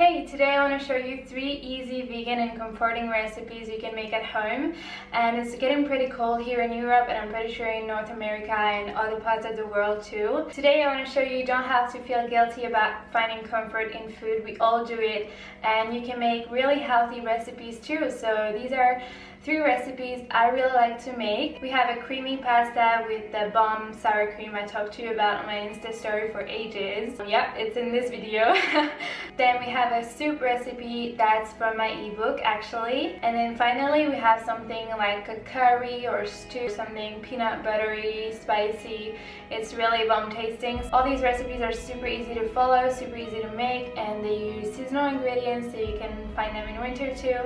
Hey, today I want to show you three easy vegan and comforting recipes you can make at home and it's getting pretty cold here in Europe and I'm pretty sure in North America and other parts of the world too. Today I want to show you you don't have to feel guilty about finding comfort in food, we all do it and you can make really healthy recipes too. So these are three recipes I really like to make. We have a creamy pasta with the bomb sour cream I talked to you about on my Insta story for ages. Yep, it's in this video. then we have a soup recipe that's from my ebook actually. And then finally we have something like a curry or stew, something peanut buttery, spicy. It's really bomb tasting. All these recipes are super easy to follow, super easy to make, and they use seasonal ingredients so you can find them in winter too.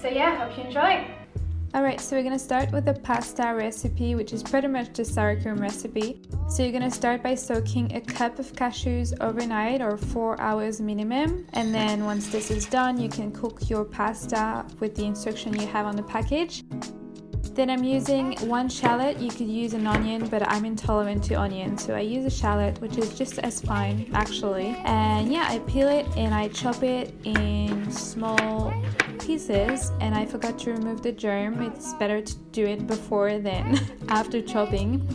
So yeah, hope you enjoy. Alright, so we're going to start with the pasta recipe, which is pretty much the sour cream recipe. So you're going to start by soaking a cup of cashews overnight or 4 hours minimum. And then once this is done, you can cook your pasta with the instruction you have on the package. Then I'm using one shallot. You could use an onion, but I'm intolerant to onion, so I use a shallot, which is just as fine actually. And yeah, I peel it and I chop it in small pieces and I forgot to remove the germ. It's better to do it before than after chopping.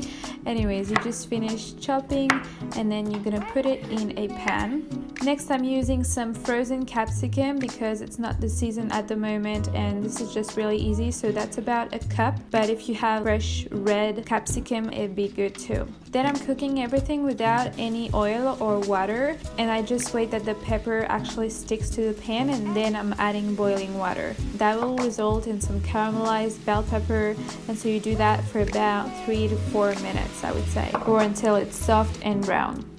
Anyways, you just finish chopping and then you're gonna put it in a pan. Next I'm using some frozen capsicum because it's not the season at the moment and this is just really easy so that's about a cup but if you have fresh red capsicum it'd be good too. Then I'm cooking everything without any oil or water and I just wait that the pepper actually sticks to the pan and then I'm adding boiling water. That will result in some caramelized bell pepper and so you do that for about 3 to 4 minutes I would say or until it's soft and brown.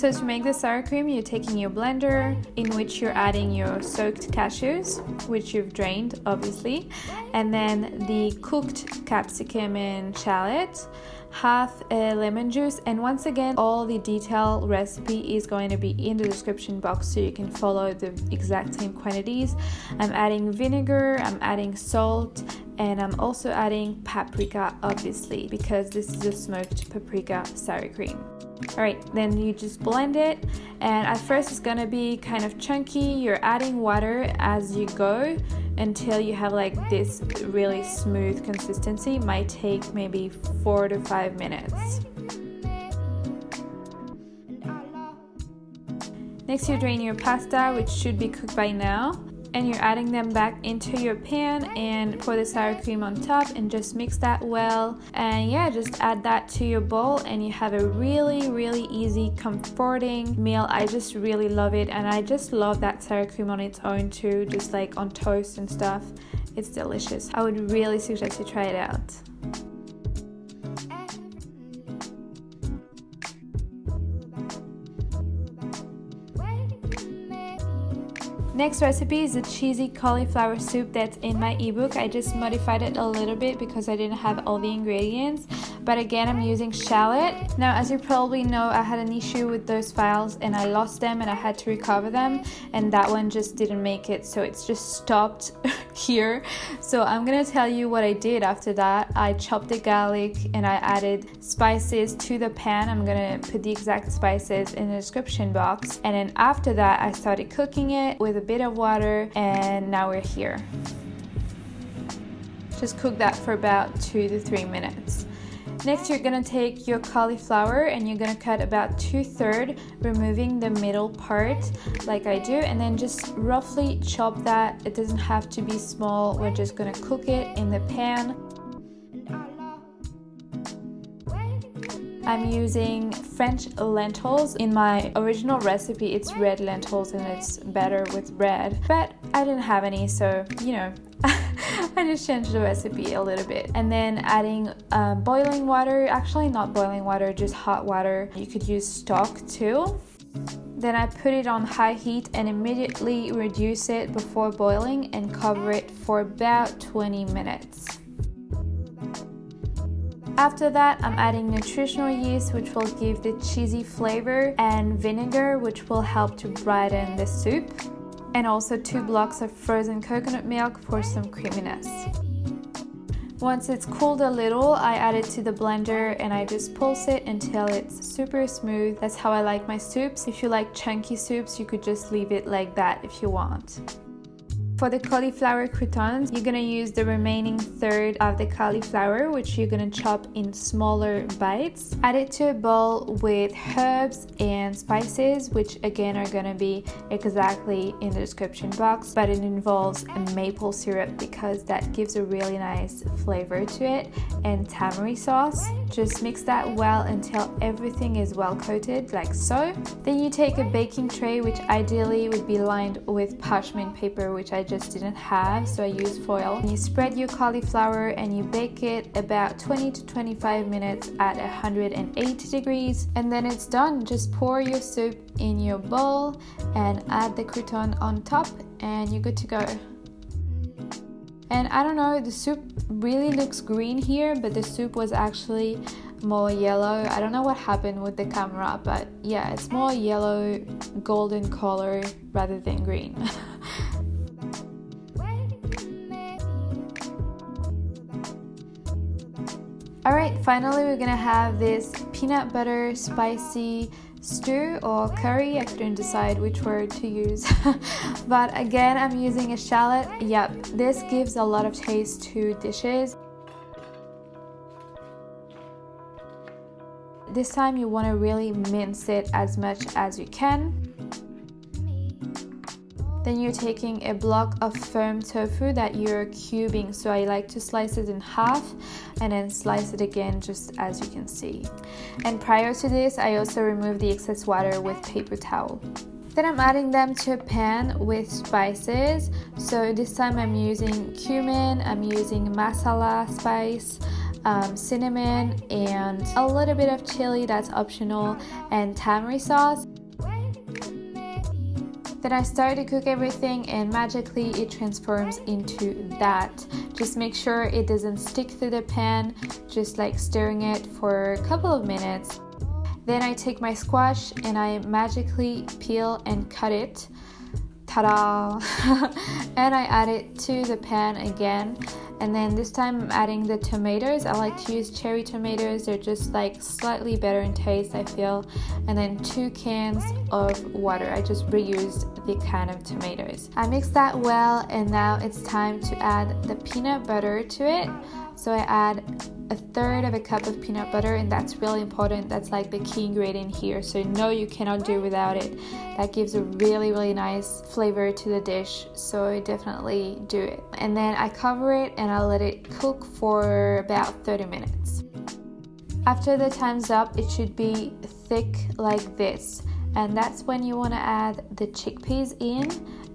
So to make the sour cream, you're taking your blender in which you're adding your soaked cashews, which you've drained obviously, and then the cooked capsicum and shallot, half a lemon juice, and once again, all the detailed recipe is going to be in the description box so you can follow the exact same quantities. I'm adding vinegar, I'm adding salt, and I'm also adding paprika obviously because this is a smoked paprika sour cream. Alright, then you just blend it and at first it's gonna be kind of chunky. You're adding water as you go until you have like this really smooth consistency. It might take maybe four to five minutes. Next you drain your pasta which should be cooked by now and you're adding them back into your pan and pour the sour cream on top and just mix that well. And yeah just add that to your bowl and you have a really really easy comforting meal. I just really love it and I just love that sour cream on its own too just like on toast and stuff. It's delicious. I would really suggest you try it out Next recipe is a cheesy cauliflower soup that's in my ebook. I just modified it a little bit because I didn't have all the ingredients but again I'm using shallot. Now as you probably know I had an issue with those files and I lost them and I had to recover them and that one just didn't make it so it's just stopped here. So I'm gonna tell you what I did after that. I chopped the garlic and I added spices to the pan. I'm gonna put the exact spices in the description box and then after that I started cooking it with a bit of water and now we're here. Just cook that for about two to three minutes. Next, you're gonna take your cauliflower and you're gonna cut about two-thirds, removing the middle part like I do, and then just roughly chop that. It doesn't have to be small. We're just gonna cook it in the pan. I'm using French lentils. In my original recipe, it's red lentils and it's better with red, but I didn't have any, so, you know, I just changed the recipe a little bit. And then adding um, boiling water, actually not boiling water, just hot water. You could use stock too. Then I put it on high heat and immediately reduce it before boiling and cover it for about 20 minutes. After that, I'm adding nutritional yeast, which will give the cheesy flavor, and vinegar, which will help to brighten the soup and also two blocks of frozen coconut milk for some creaminess. Once it's cooled a little, I add it to the blender and I just pulse it until it's super smooth. That's how I like my soups. If you like chunky soups, you could just leave it like that if you want. For the cauliflower croutons, you're gonna use the remaining third of the cauliflower, which you're gonna chop in smaller bites. Add it to a bowl with herbs and spices, which again are gonna be exactly in the description box, but it involves maple syrup because that gives a really nice flavor to it, and tamari sauce. Just mix that well until everything is well coated, like so. Then you take a baking tray, which ideally would be lined with parchment paper, which I just didn't have so I used foil. You spread your cauliflower and you bake it about 20 to 25 minutes at 180 degrees and then it's done. Just pour your soup in your bowl and add the crouton on top and you're good to go. And I don't know, the soup really looks green here, but the soup was actually more yellow. I don't know what happened with the camera, but yeah, it's more yellow golden color rather than green. finally we're gonna have this peanut butter spicy stew or curry. I couldn't decide which word to use. but again, I'm using a shallot. Yep, this gives a lot of taste to dishes. This time you want to really mince it as much as you can. Then you're taking a block of firm tofu that you're cubing. So I like to slice it in half and then slice it again just as you can see. And prior to this, I also remove the excess water with paper towel. Then I'm adding them to a pan with spices. So this time I'm using cumin, I'm using masala spice, um, cinnamon, and a little bit of chili that's optional, and tamari sauce. Then I start to cook everything and magically it transforms into that. Just make sure it doesn't stick to the pan, just like stirring it for a couple of minutes. Then I take my squash and I magically peel and cut it. Ta-da! and I add it to the pan again and then this time I'm adding the tomatoes. I like to use cherry tomatoes. They're just like slightly better in taste, I feel. And then two cans of water. I just reused the can of tomatoes. I mix that well and now it's time to add the peanut butter to it. So I add a third of a cup of peanut butter and that's really important. That's like the key ingredient here. So no you cannot do without it. That gives a really really nice flavor to the dish. So definitely do it. And then I cover it and I let it cook for about 30 minutes. After the time's up it should be thick like this and that's when you want to add the chickpeas in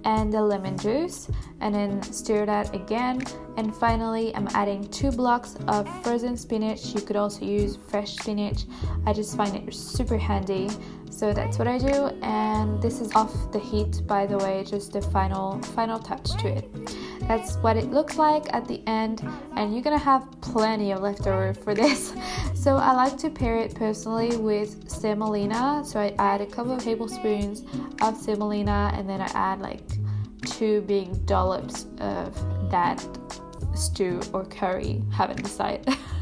and the lemon juice and then stir that again. And finally I'm adding two blocks of frozen spinach. You could also use fresh spinach. I just find it super handy. So that's what I do and this is off the heat by the way just the final final touch to it that's what it looks like at the end and you're gonna have plenty of leftover for this. So I like to pair it personally with semolina. So I add a couple of tablespoons of semolina and then I add like two big dollops of that stew or curry. Haven't decided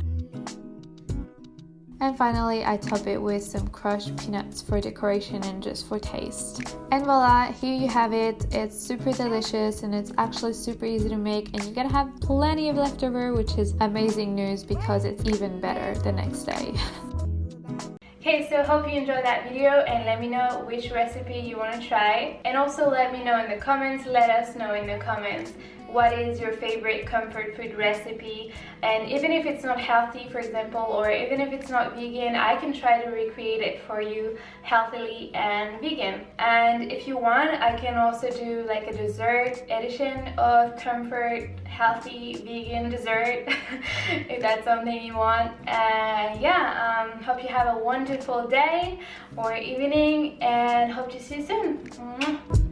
And finally, I top it with some crushed peanuts for decoration and just for taste. And voila, here you have it. It's super delicious and it's actually super easy to make and you're gonna have plenty of leftover, which is amazing news because it's even better the next day. Okay, so hope you enjoyed that video and let me know which recipe you want to try. And also let me know in the comments, let us know in the comments what is your favorite comfort food recipe? And even if it's not healthy for example or even if it's not vegan I can try to recreate it for you healthily and vegan. And if you want I can also do like a dessert edition of comfort healthy vegan dessert if that's something you want. And yeah um, hope you have a wonderful day or evening and hope to see you soon